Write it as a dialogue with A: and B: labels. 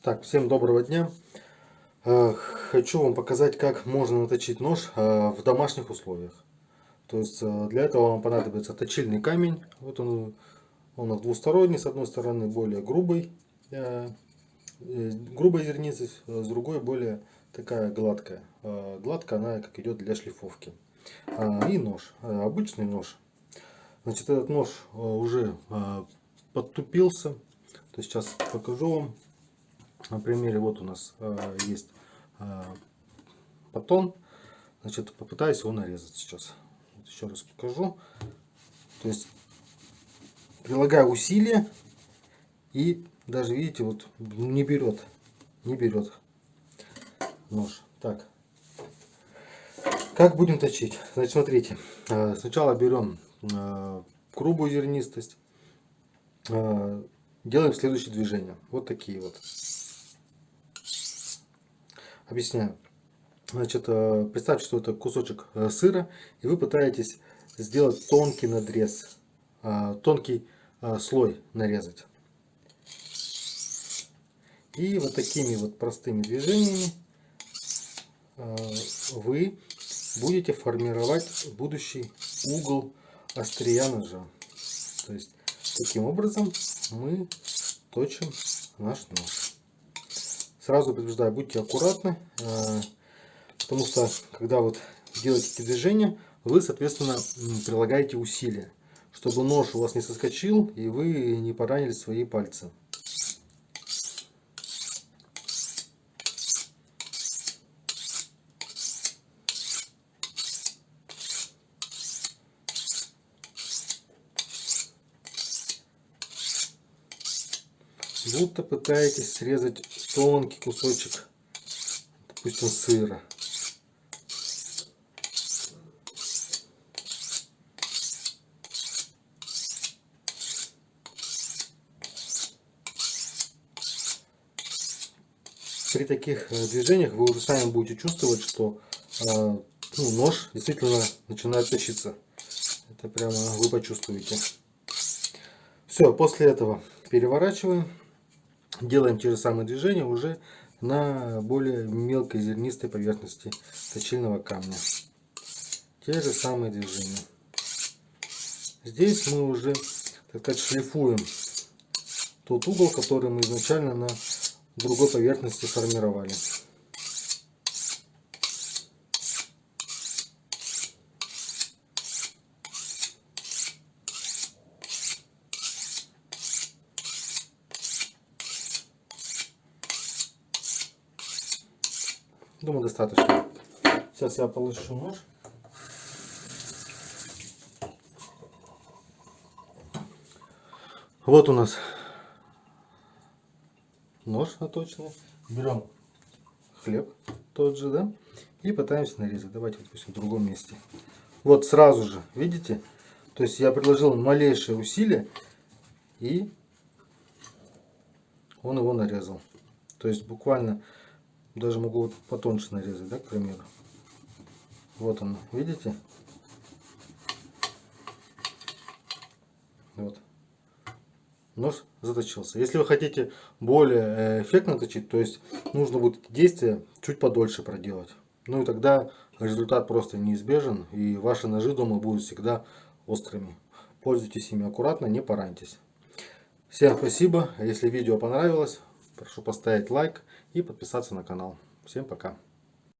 A: Так, всем доброго дня. Э, хочу вам показать, как можно наточить нож э, в домашних условиях. То есть э, для этого вам понадобится точильный камень. Вот он, он двусторонний, с одной стороны более грубый, грубой зерницы, с другой более такая гладкая. Гладкая она как идет для шлифовки. И нож, обычный нож. Значит, этот нож уже подтупился. То есть сейчас покажу вам на примере вот у нас э, есть э, батон. Значит, попытаюсь его нарезать сейчас. Вот еще раз покажу. То есть прилагаю усилия и даже видите, вот не берет, не берет нож. Так, как будем точить? Значит, смотрите, э, сначала берем э, грубую зернистость, э, делаем следующее движение. Вот такие вот. Объясняю. Значит, э, представьте, что это кусочек э, сыра, и вы пытаетесь сделать тонкий надрез, э, тонкий слой нарезать. И вот такими вот простыми движениями вы будете формировать будущий угол острия ножа. То есть, таким образом мы точим наш нож. Сразу предупреждаю, будьте аккуратны, э, потому что когда вот делаете эти движения, вы, соответственно, прилагаете усилия, чтобы нож у вас не соскочил и вы не поранили свои пальцы. будто пытаетесь срезать тонкий кусочек, допустим, сыра. При таких э, движениях вы уже сами будете чувствовать, что э, ну, нож действительно начинает точиться. Это прямо вы почувствуете. Все, после этого переворачиваем делаем те же самые движения уже на более мелкой зернистой поверхности точильного камня. Те же самые движения. Здесь мы уже, так сказать, шлифуем тот угол, который мы изначально на другой поверхности формировали. Думаю, достаточно. Сейчас я полощу нож. Вот у нас нож наточенный. Берем хлеб тот же, да, и пытаемся нарезать. Давайте, допустим, в другом месте. Вот сразу же, видите? То есть я предложил малейшее усилие, и он его нарезал. То есть буквально даже могу вот потоньше нарезать, да, к примеру. Вот он, видите? Вот. Нож заточился. Если вы хотите более э, эффектно точить, то есть нужно будет эти действия чуть подольше проделать. Ну и тогда результат просто неизбежен, и ваши ножи дома будут всегда острыми. Пользуйтесь ими аккуратно, не пораньтесь. Всем спасибо. Если видео понравилось, прошу поставить лайк и подписаться на канал. Всем пока.